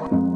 Bye.